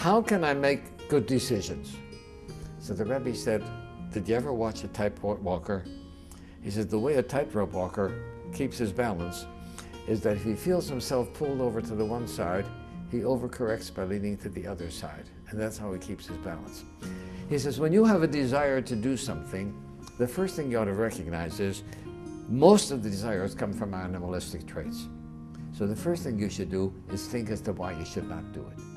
how can I make good decisions? So the Rebbe said, did you ever watch a tightrope walker? He said, the way a tightrope walker keeps his balance is that if he feels himself pulled over to the one side, he overcorrects by leaning to the other side. And that's how he keeps his balance. He says, when you have a desire to do something, the first thing you ought to recognize is most of the desires come from animalistic traits. So the first thing you should do is think as to why you should not do it.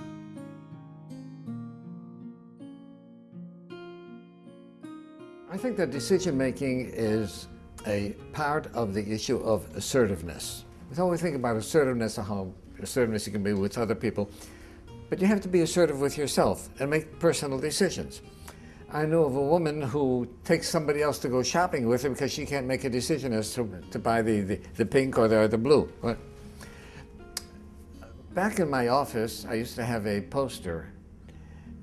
I think that decision making is a part of the issue of assertiveness. We always think about assertiveness and how assertiveness you can be with other people, but you have to be assertive with yourself and make personal decisions. I know of a woman who takes somebody else to go shopping with her because she can't make a decision as to, to buy the, the, the pink or the, or the blue. Back in my office, I used to have a poster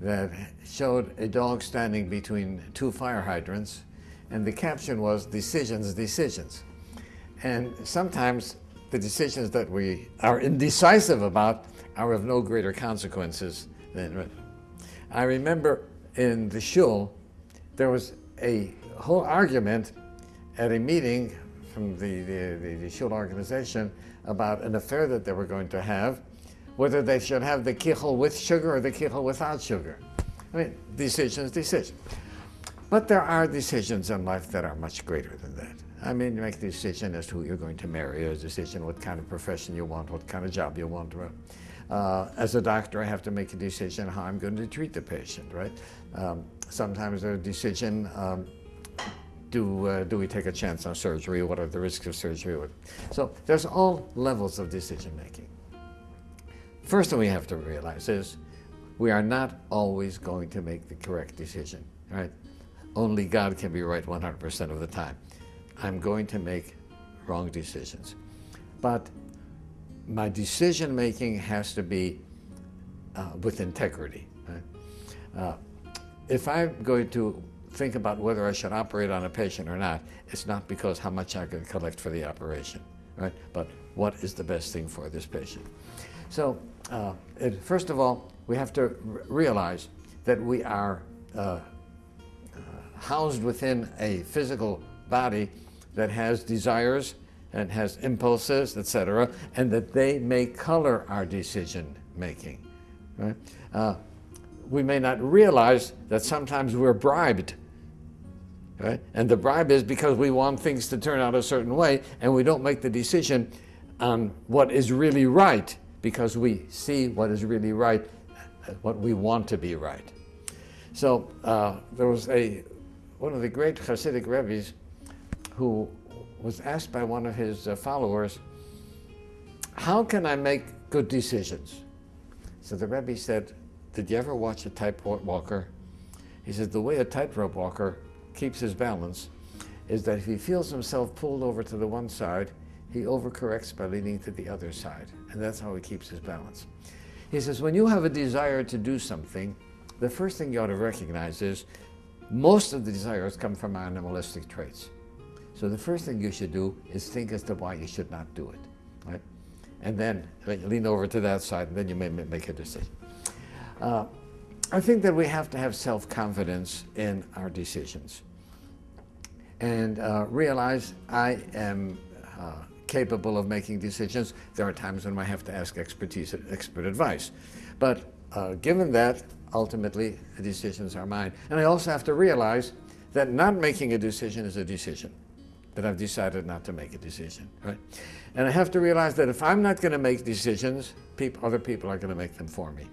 that showed a dog standing between two fire hydrants, and the caption was, decisions, decisions. And sometimes the decisions that we are indecisive about are of no greater consequences than... I remember in the shul, there was a whole argument at a meeting from the, the, the, the shul organization about an affair that they were going to have, whether they should have the kichel with sugar or the kichel without sugar. I mean, decisions, decisions. But there are decisions in life that are much greater than that. I mean, you make a decision as to who you're going to marry, a decision what kind of profession you want, what kind of job you want. Uh, as a doctor, I have to make a decision how I'm going to treat the patient, right? Um, sometimes a decision, um, do, uh, do we take a chance on surgery? What are the risks of surgery? So there's all levels of decision making. First thing we have to realize is we are not always going to make the correct decision, right? Only God can be right 100% of the time. I'm going to make wrong decisions. But my decision making has to be uh, with integrity. Right? Uh, if I'm going to think about whether I should operate on a patient or not, it's not because how much I can collect for the operation, right? But what is the best thing for this patient? So, uh, it, first of all, we have to realize that we are uh, uh, housed within a physical body that has desires and has impulses, etc., and that they may color our decision making. Right? Uh, we may not realize that sometimes we're bribed. Right? And the bribe is because we want things to turn out a certain way and we don't make the decision on what is really right because we see what is really right, what we want to be right. So uh, there was a, one of the great Hasidic Rebbe's who was asked by one of his uh, followers, how can I make good decisions? So the Rebbe said, did you ever watch a tightrope walker? He said, the way a tightrope walker keeps his balance is that if he feels himself pulled over to the one side, he overcorrects by leaning to the other side. And that's how he keeps his balance. He says, when you have a desire to do something, the first thing you ought to recognize is most of the desires come from animalistic traits. So the first thing you should do is think as to why you should not do it, right? And then lean over to that side, and then you may make a decision. Uh, I think that we have to have self-confidence in our decisions and uh, realize I am uh, capable of making decisions. There are times when I have to ask expertise, expert advice. But uh, given that, ultimately, the decisions are mine. And I also have to realize that not making a decision is a decision that I've decided not to make a decision, right? And I have to realize that if I'm not going to make decisions, people, other people are going to make them for me,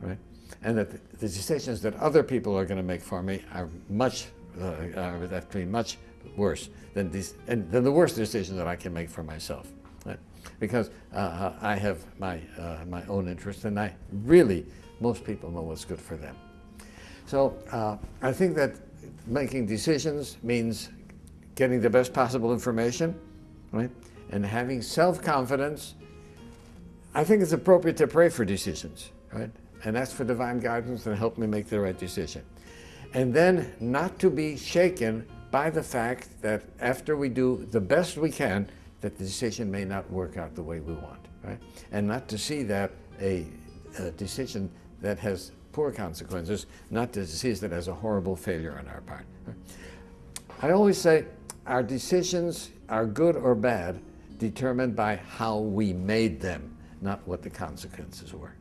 right? And that the decisions that other people are going to make for me are much, uh, are actually much worse than, these, and, than the worst decision that I can make for myself, right? Because uh, I have my, uh, my own interests, and I really, most people know what's good for them. So uh, I think that making decisions means getting the best possible information, right? And having self-confidence. I think it's appropriate to pray for decisions, right? And ask for divine guidance and help me make the right decision. And then not to be shaken by the fact that after we do the best we can, that the decision may not work out the way we want, right? And not to see that a, a decision that has poor consequences, not the disease that has a horrible failure on our part. I always say our decisions are good or bad determined by how we made them, not what the consequences were.